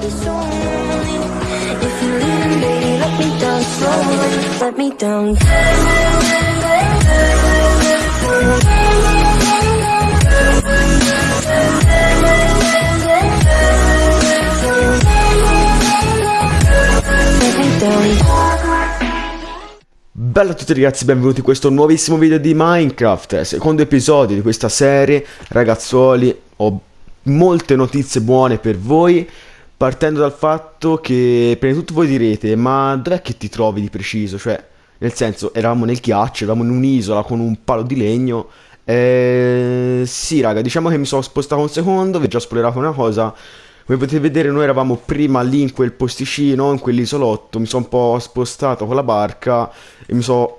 let. Bella a tutti ragazzi, benvenuti in questo nuovissimo video di Minecraft, secondo episodio di questa serie, ragazzuoli, ho molte notizie buone per voi, partendo dal fatto che prima di tutto voi direte, ma dov'è che ti trovi di preciso? Cioè, nel senso, eravamo nel ghiaccio, eravamo in un'isola con un palo di legno, eh, sì raga, diciamo che mi sono spostato un secondo, vi ho già spoilerato una cosa, come potete vedere noi eravamo prima lì in quel posticino, in quell'isolotto, mi sono un po' spostato con la barca e mi sono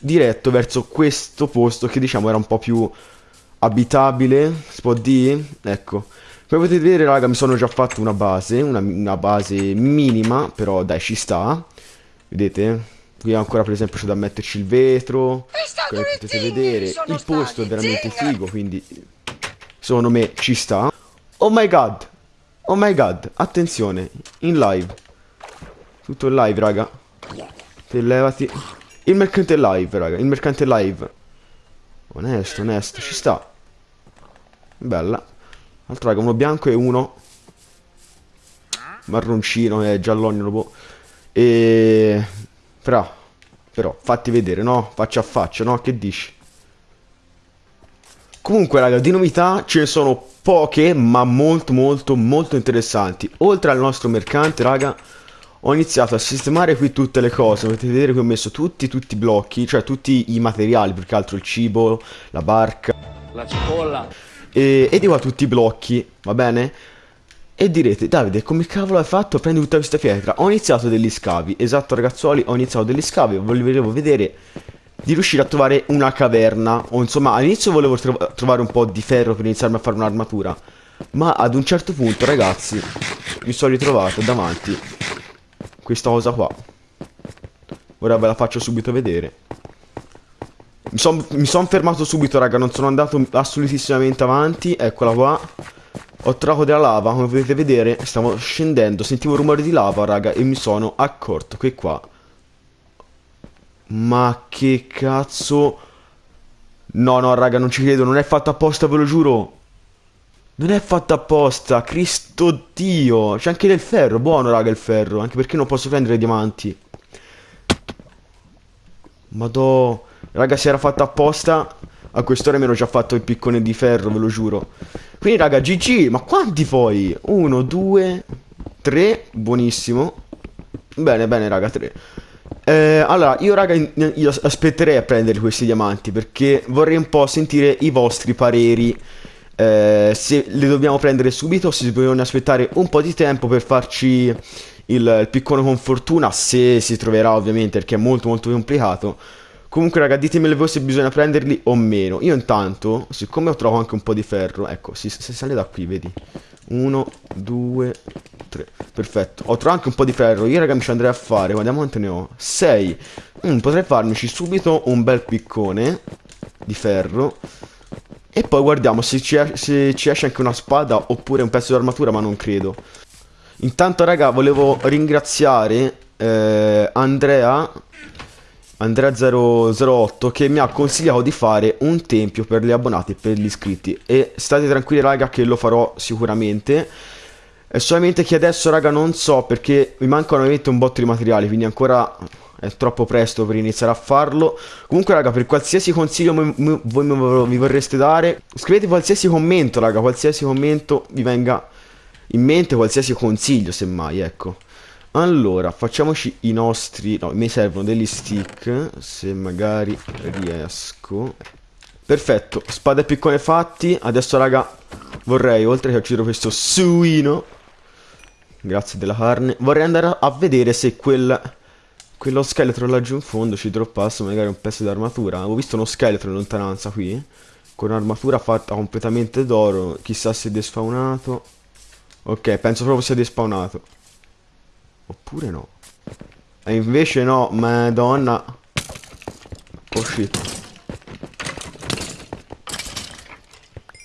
diretto verso questo posto che diciamo era un po' più abitabile, si può dire? Ecco. Come potete vedere raga mi sono già fatto una base, una, una base minima, però dai ci sta. Vedete? Qui ancora per esempio c'è da metterci il vetro, come potete vedere il posto è veramente figo, quindi secondo me ci sta. Oh my god! Oh my god, attenzione, in live. Tutto in live, raga. Te levati. Il mercante live, raga, il mercante live. Onesto, onesto, ci sta. Bella. Altro, raga, uno bianco e uno marroncino e giallogno boh. E... Però, però, fatti vedere, no? Faccia a faccia, no? Che dici? Comunque, raga, di novità ce ne sono poche, ma molto, molto, molto interessanti. Oltre al nostro mercante, raga, ho iniziato a sistemare qui tutte le cose. Potete vedere che ho messo tutti, tutti i blocchi, cioè tutti i materiali, più che altro il cibo, la barca. La cipolla. E, e di qua tutti i blocchi, va bene? E direte, Davide, come cavolo hai fatto a prendere tutta questa pietra? Ho iniziato degli scavi, esatto ragazzuoli, ho iniziato degli scavi, volevo vedere di riuscire a trovare una caverna, o insomma all'inizio volevo tro trovare un po' di ferro per iniziarmi a fare un'armatura, ma ad un certo punto ragazzi mi sono ritrovato davanti questa cosa qua. Ora ve la faccio subito vedere. Mi sono son fermato subito raga, non sono andato assolutissimamente avanti, eccola qua. Ho trovato della lava, come potete vedere, stavo scendendo, sentivo rumore di lava, raga, e mi sono accorto che qua... Ma che cazzo... No, no, raga, non ci credo, non è fatto apposta, ve lo giuro. Non è fatto apposta, Cristo Dio. C'è anche del ferro, buono, raga, il ferro, anche perché non posso prendere diamanti. Madò, raga, se era fatto apposta, a quest'ora mi ero già fatto il piccone di ferro, ve lo giuro. Quindi, raga, GG, ma quanti poi? Uno, due, tre, buonissimo. Bene, bene, raga, tre. Eh, allora, io raga, io aspetterei a prendere questi diamanti perché vorrei un po' sentire i vostri pareri. Eh, se li dobbiamo prendere subito se bisogna aspettare un po' di tempo per farci il, il piccone con fortuna, se si troverà ovviamente perché è molto molto complicato. Comunque raga ditemelo voi se bisogna prenderli o meno. Io intanto, siccome ho trovato anche un po' di ferro Ecco, si, si sale da qui, vedi. 1, 2, 3 Perfetto, ho trovato anche un po' di ferro. Io raga mi ci andrei a fare, guardiamo quante ne ho. 6 mm, Potrei farmici subito un bel piccone Di ferro. E poi guardiamo se ci, se ci esce anche una spada Oppure un pezzo di armatura ma non credo. Intanto raga volevo ringraziare eh, Andrea Andrea008 che mi ha consigliato di fare un tempio per gli abbonati e per gli iscritti. E state tranquilli raga che lo farò sicuramente. È solamente che adesso raga non so perché mi mancano ovviamente un botto di materiali quindi ancora è troppo presto per iniziare a farlo. Comunque raga per qualsiasi consiglio voi mi vorreste dare scrivete qualsiasi commento raga qualsiasi commento vi venga in mente qualsiasi consiglio semmai ecco allora, facciamoci i nostri... No, mi servono degli stick, se magari riesco. Perfetto, spada e piccone fatti. Adesso, raga, vorrei, oltre che uccidere questo suino, grazie della carne, vorrei andare a vedere se quel... Quello scheletro laggiù in fondo ci droppasse magari un pezzo di armatura. Avevo visto uno scheletro in lontananza qui, con un'armatura fatta completamente d'oro. Chissà se è despawnato. Ok, penso proprio sia despawnato. Oppure no. E invece no, madonna. Oh shit.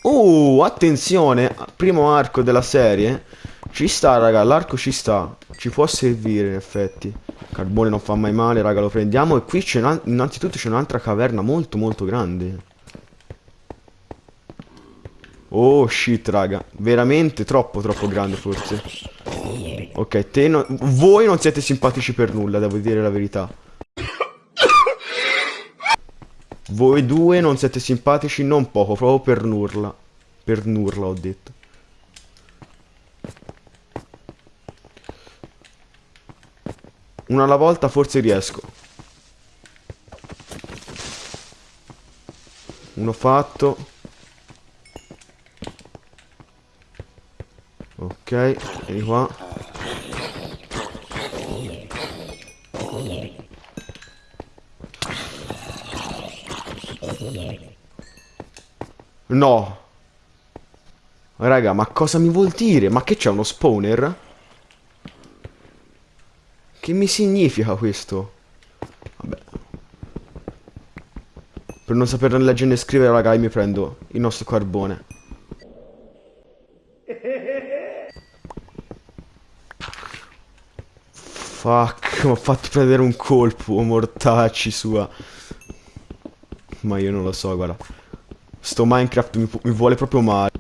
Uh, attenzione, primo arco della serie. Ci sta, raga, l'arco ci sta. Ci può servire, in effetti. Carbone non fa mai male, raga, lo prendiamo. E qui c'è innanzitutto c'è un'altra caverna molto molto grande. Oh shit, raga. Veramente troppo troppo grande forse. Ok, te no... Voi non siete simpatici per nulla, devo dire la verità. Voi due non siete simpatici non poco, proprio per nulla. Per nulla ho detto. Una alla volta forse riesco. Uno fatto. Ok, vieni qua. No. Raga, ma cosa mi vuol dire? Ma che c'è uno spawner? Che mi significa questo? Vabbè. Per non sapere leggere e scrivere, raga, mi prendo il nostro carbone. Fuck, mi ha fatto prendere un colpo, mortacci sua. Ma io non lo so, guarda. Sto Minecraft mi, mi vuole proprio male.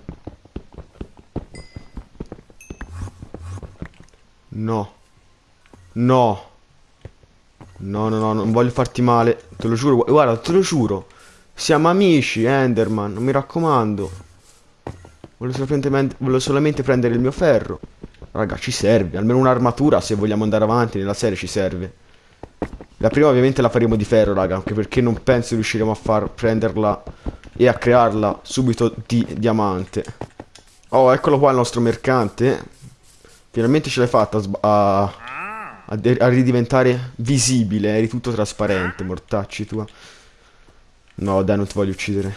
No. No. No, no, no, non voglio farti male. Te lo giuro, guarda, te lo giuro. Siamo amici, Enderman, mi raccomando. Voglio solamente, voglio solamente prendere il mio ferro. Raga, ci serve. Almeno un'armatura se vogliamo andare avanti nella serie ci serve. La prima ovviamente la faremo di ferro, raga. Anche perché non penso riusciremo a far prenderla e a crearla subito di diamante. Oh, eccolo qua il nostro mercante. Finalmente ce l'hai fatta a, a, a, ridiventare visibile. Eri tutto trasparente, mortacci tua. No, dai, non ti voglio uccidere.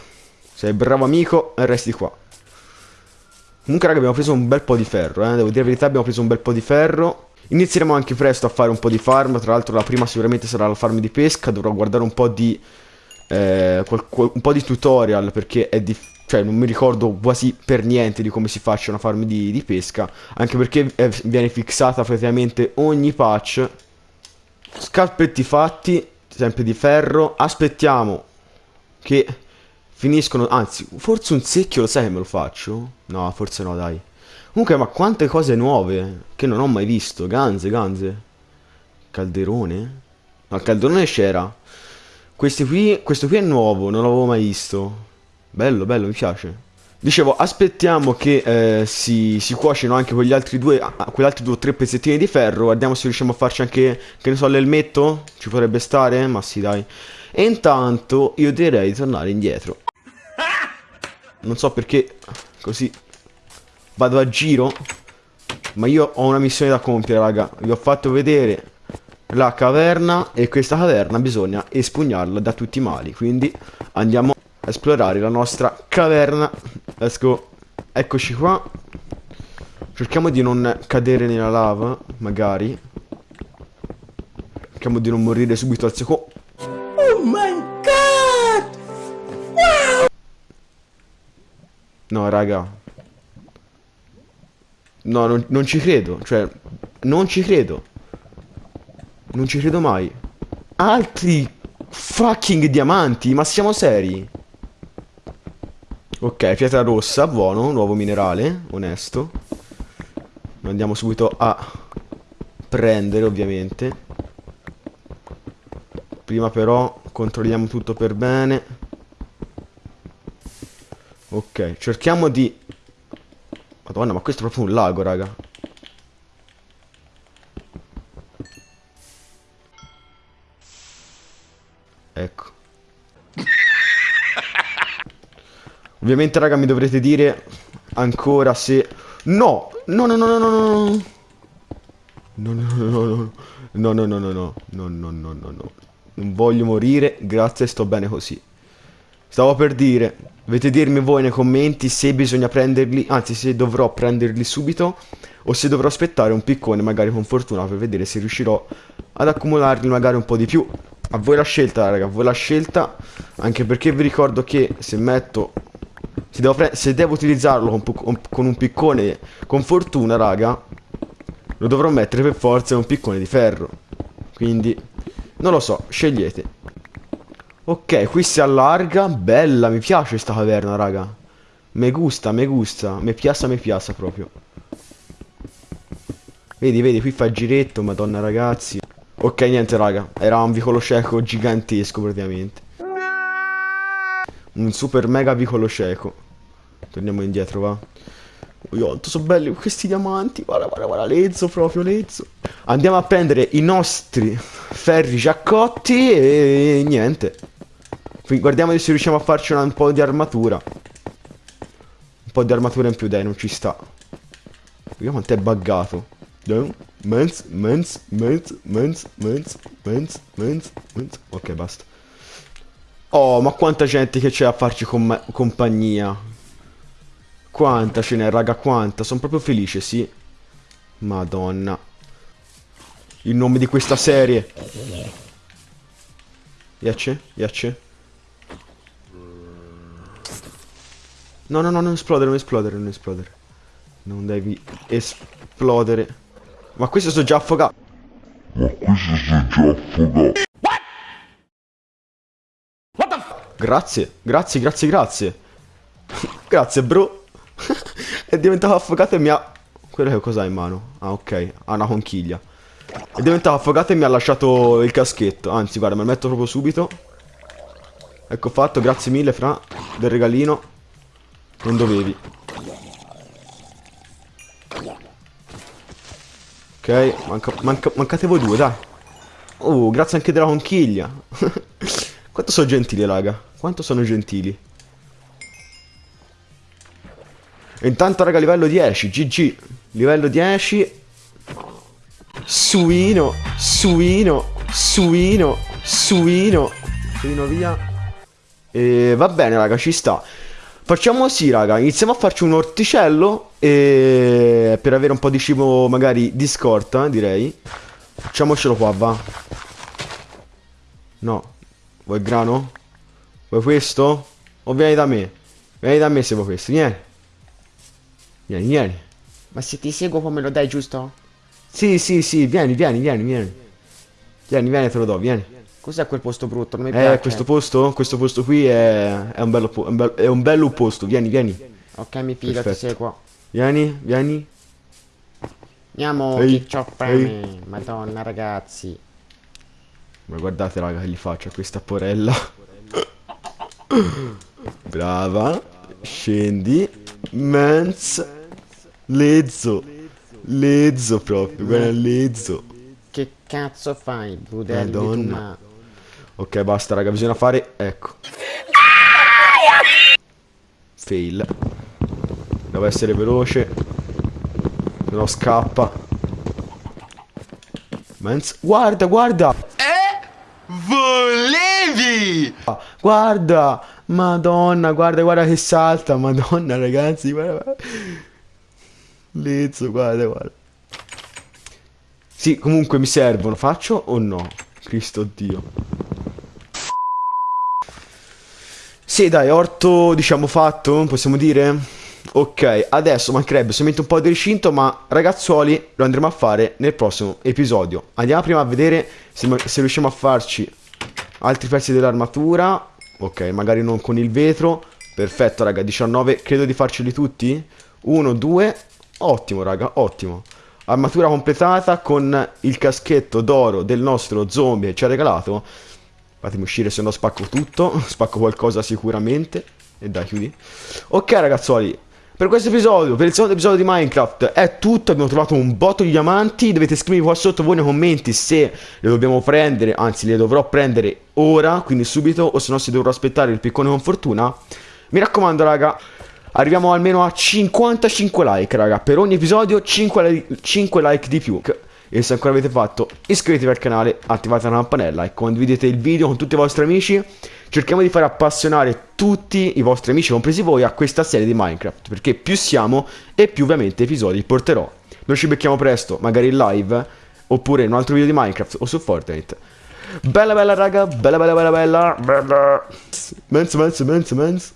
Sei bravo amico e resti qua. Comunque raga abbiamo preso un bel po' di ferro, eh. Devo dire la verità abbiamo preso un bel po' di ferro. Inizieremo anche presto a fare un po' di farm. Tra l'altro la prima sicuramente sarà la farm di pesca. Dovrò guardare un po' di... Eh, un po' di tutorial perché è difficile. Cioè non mi ricordo quasi per niente di come si faccia una farm di, di pesca Anche perché è, viene fissata praticamente ogni patch Scarpetti fatti, sempre di ferro Aspettiamo che finiscono Anzi, forse un secchio lo sai che me lo faccio? No, forse no, dai Comunque, ma quante cose nuove che non ho mai visto. Ganze, ganze. Calderone? No, il calderone c'era. Questo qui, questo qui è nuovo, non l'avevo mai visto. Bello, bello, mi piace. Dicevo, aspettiamo che eh, si, si cuocino anche quegli altri due, quegli altri due o tre pezzettini di ferro. Guardiamo se riusciamo a farci anche, che ne so, l'elmetto. Ci potrebbe stare? Ma sì, dai. E intanto io direi di tornare indietro. Non so perché così Vado a giro Ma io ho una missione da compiere raga Vi ho fatto vedere la caverna E questa caverna bisogna espugnarla da tutti i mali. Quindi andiamo a esplorare la nostra caverna. Let's go. Eccoci qua. Cerchiamo di non cadere nella lava Magari. Cerchiamo di non morire subito al secondo Oh my god! Wow! No raga. No, non, non ci credo. Cioè, non ci credo. Non ci credo mai. Altri fucking diamanti, ma siamo seri? Ok, pietra rossa, buono, nuovo minerale, onesto. Lo andiamo subito a prendere, ovviamente. Prima però controlliamo tutto per bene. Ok, cerchiamo di Madonna, ma questo è proprio un lago, raga. Ovviamente, raga, mi dovrete dire ancora se... No! No, no, no, no, no, no. No, no, no, no, no. No, no, no, no, no. No, no, no, no, no. Non voglio morire, grazie, sto bene così. Stavo per dire, dovete dirmi voi nei commenti se bisogna prenderli, anzi se dovrò prenderli subito o se dovrò aspettare un piccone magari con fortuna per vedere se riuscirò ad accumularli magari un po' di più. A voi la scelta raga, a voi la scelta, anche perché vi ricordo che se metto Se devo, se devo utilizzarlo con, con- un piccone con fortuna, raga, lo dovrò mettere per forza in un piccone di ferro. Quindi, non lo so, scegliete. Ok, qui si allarga. Bella, mi piace sta caverna, raga. Me gusta, me gusta. Me piace, me piace proprio. Vedi, vedi, qui fa giretto, madonna ragazzi. Ok, niente, raga. Era un vicolo cieco gigantesco, praticamente. Un super mega vicolo cieco. Torniamo indietro, va. Oh, quanto sono belli questi diamanti. Guarda, guarda, guarda, lezzo proprio, lezzo. Andiamo a prendere i nostri ferri già cotti e niente. Qui guardiamo se riusciamo a farci un po' di armatura. Un po' di armatura in più, dai, non ci sta. Vediamo quanto è buggato. Dai, mens, mens, mens, mens, mens, mens, mens. Ok, basta. Oh, ma quanta gente che c'è a farci com- compagnia. Quanta ce n'è, raga, quanta. Sono proprio felice, sì. Madonna. Il nome di questa serie. Yace? Yace? No, no, no, non esplodere, non esplodere, non esplodere. Non devi esplodere. Ma questo sono già affogato. Grazie, grazie, grazie, grazie. grazie, bro. È diventato affogato e mi ha... Quello che cos'ha in mano? Ah, ok. Ha una conchiglia. È diventato affogato e mi ha lasciato il caschetto. Anzi, guarda, me lo metto proprio subito. Ecco fatto, grazie mille, Fra, del regalino. Non dovevi. Ok, manca, manca- mancate voi due, dai. Oh, grazie anche della conchiglia. Quanto sono gentili, raga. Quanto sono gentili. Intanto, raga, livello 10. GG. Livello 10. Suino. Suino. Suino. Suino. Suino via. E va bene, raga, ci sta. Facciamo così, raga. Iniziamo a farci un orticello. E per avere un po' di cibo, magari di scorta, direi. Facciamocelo qua, va. No. Vuoi grano? Vuoi questo? O vieni da me? Vieni da me se vuoi questo. Vieni. Vieni, vieni. Ma se ti seguo poi me lo dai giusto? Sì, sì, sì. Vieni, vieni, vieni, vieni. Vieni, vieni, te lo do, vieni. Cos'è quel posto brutto? Non mi piace. Eh, questo posto? Questo posto qui è, è un bello, è un bel- è un bello posto. Vieni, vieni. Ok, mi fido, ti Perfetto. seguo. Vieni, vieni. Andiamo, Ehi, fame. Madonna, ragazzi. Ma guardate raga che gli faccio a questa porella Brava Scendi Mens Lezzo. Lezzo proprio Guarda lezzo. Che cazzo fai, brudelli Madonna. ma... Ok basta raga bisogna fare Ecco. Fail. Devo essere veloce. Se no scappa. Mens Guarda guarda. Volevi! Ah, Guarda, madonna, guarda, guarda che salta, madonna ragazzi, guarda, Lezzo, guarda, guarda. Sì, comunque mi servono, faccio o no? Cristo Dio. Sì, dai, orto, diciamo, fatto, possiamo dire? Ok, adesso mancherebbe solamente un po' di recinto, ma ragazzuoli lo andremo a fare nel prossimo episodio. Andiamo prima a vedere se, se riusciamo a farci altri pezzi dell'armatura. Ok, magari non con il vetro. Perfetto, raga, 19, credo di farceli tutti. 1, 2, ottimo, raga, ottimo. Armatura completata con il caschetto d'oro del nostro zombie che ci ha regalato. Fatemi uscire se no spacco tutto. Spacco qualcosa sicuramente. E dai, chiudi. Ok, ragazzuoli. Per questo episodio, per il secondo episodio di Minecraft è tutto, abbiamo trovato un botto di diamanti, dovete scrivermi qua sotto voi nei commenti se le dobbiamo prendere, anzi le dovrò prendere ora, quindi subito, o se no se dovrò aspettare il piccone con fortuna. Mi raccomando raga, arriviamo almeno a 55 like raga, per ogni episodio 5, li- 5 like di più. E se ancora avete fatto, iscrivetevi al canale, attivate la campanella e condividete il video con tutti i vostri amici. Cerchiamo di fare appassionare tutti i vostri amici, compresi voi, a questa serie di Minecraft. Perché più siamo e più ovviamente episodi porterò. Noi ci becchiamo presto, magari in live, oppure in un altro video di Minecraft o su Fortnite. Bella bella raga, bella bella bella bella, bella. Menz, menz, menz, menz.